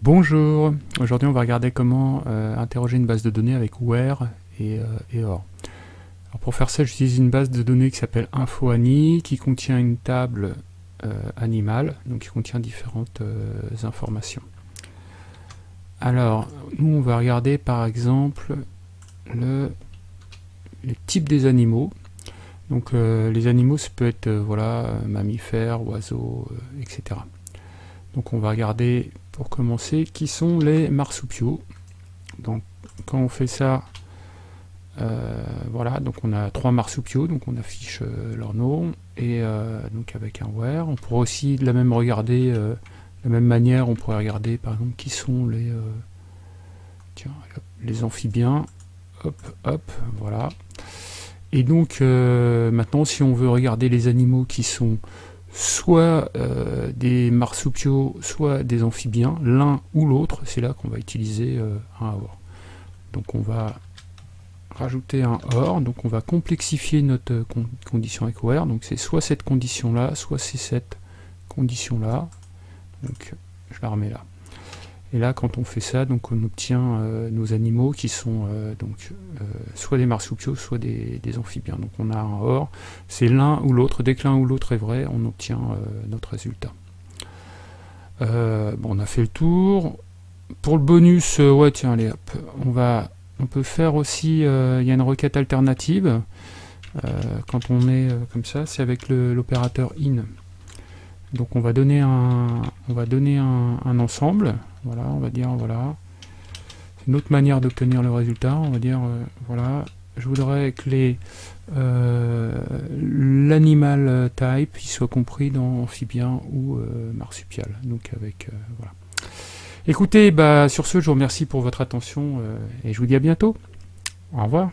Bonjour, aujourd'hui on va regarder comment euh, interroger une base de données avec where et, euh, or. pour faire ça j'utilise une base de données qui s'appelle InfoAni qui contient une table euh, animale, donc qui contient différentes informations. Alors nous on va regarder par exemple le, les types des animaux. Donc les animaux ça peut être voilà mammifères, oiseaux, etc. Donc on va regarder pour commencer, qui sont les marsupiaux. Donc quand on fait ça, euh, voilà, donc on a trois marsupiaux, donc on affiche euh, leur nom, et euh, donc avec un where. On pourrait aussi de la même regarder, de la même manière, on pourrait regarder par exemple qui sont les, tiens, les amphibiens, hop, hop, voilà. Et donc maintenant, si on veut regarder les animaux qui sont soit euh, des marsupiaux, soit des amphibiens, l'un ou l'autre, c'est là qu'on va utiliser euh, un OR. Donc on va rajouter un OR, donc on va complexifier notre condition avec OR, donc c'est soit cette condition-là, soit c'est cette condition-là, donc je la remets là. Et là, quand on fait ça, donc on obtient euh, nos animaux qui sont euh, donc euh, soit des marsupiaux, soit des, amphibiens. Donc on a un OR, c'est l'un ou l'autre. Dès que l'un ou l'autre est vrai, on obtient notre résultat. bon, on a fait le tour. Pour le bonus, ouais, tiens, allez, hop, on va, on peut faire aussi, il y a une requête alternative. quand on est comme ça, c'est avec l'opérateur in. Donc on va donner un, on va donner un, ensemble, voilà, on va dire voilà. C'est une autre manière d'obtenir le résultat, on va dire euh, voilà, je voudrais que les euh, l'animal type soit compris dans amphibien ou euh, marsupial. Donc avec voilà. Écoutez, bah sur ce, je vous remercie pour votre attention et je vous dis à bientôt. Au revoir.